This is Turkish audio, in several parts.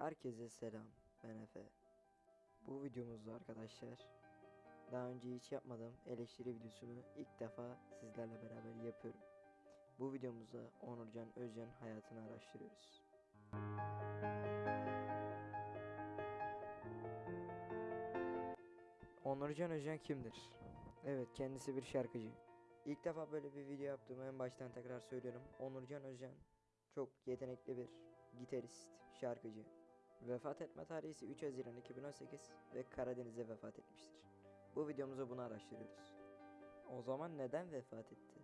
Herkese selam. Ben Efe. Bu videomuzda arkadaşlar daha önce hiç yapmadığım eleştiri videosunu ilk defa sizlerle beraber yapıyorum. Bu videomuzda Onurcan Özcan hayatını araştırıyoruz. Onurcan Özcan kimdir? Evet kendisi bir şarkıcı. İlk defa böyle bir video yaptığımı en baştan tekrar söylüyorum. Onurcan Özcan çok yetenekli bir gitarist, şarkıcı. Vefat etme tarihi ise 3 Haziran 2018 ve Karadeniz'de vefat etmiştir. Bu videomuzda bunu araştırıyoruz. O zaman neden vefat etti?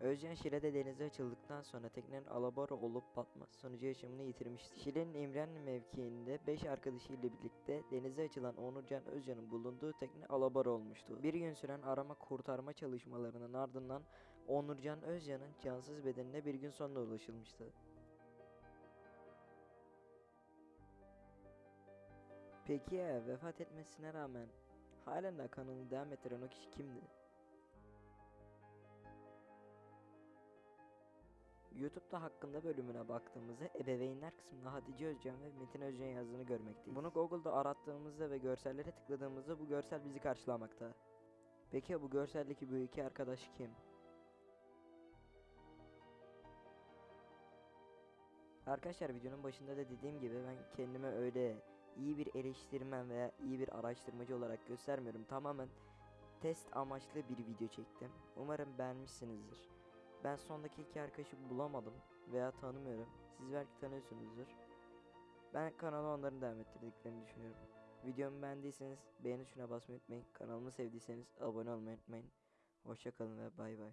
Özcan Şile'de denize açıldıktan sonra teknenin alabora olup batması sonucu yaşamını yitirmişti. Şile'nin İmrenli mevkiinde 5 arkadaşıyla birlikte denize açılan Onurcan Özcan'ın bulunduğu tekne alabora olmuştu. Bir gün süren arama kurtarma çalışmalarının ardından Onurcan Özcan'ın cansız bedenine bir gün sonra ulaşılmıştı. Peki ya vefat etmesine rağmen halen de kanını devam ettiren o kişi kimdi? YouTube'da hakkında bölümüne baktığımızda ebeveynler kısmında Hatice Özcan ve Metin Özcan yazdığını görmekteyiz. Bunu Google'da arattığımızda ve görsellere tıkladığımızda bu görsel bizi karşılamakta. Peki ya bu görseldeki bu iki arkadaş kim? Arkadaşlar videonun başında da dediğim gibi ben kendime öyle iyi bir eleştirmen veya iyi bir araştırmacı olarak göstermiyorum. Tamamen test amaçlı bir video çektim. Umarım beğenmişsinizdir. Ben sondaki iki arkadaşı bulamadım veya tanımıyorum. Siz belki tanıyorsunuzdur. Ben kanala onların devam ettirdiklerini düşünüyorum. Videomu beğendiyseniz beğeni tuşuna basmayı unutmayın. Kanalımı sevdiyseniz abone olmayı unutmayın. Hoşçakalın ve bay bay.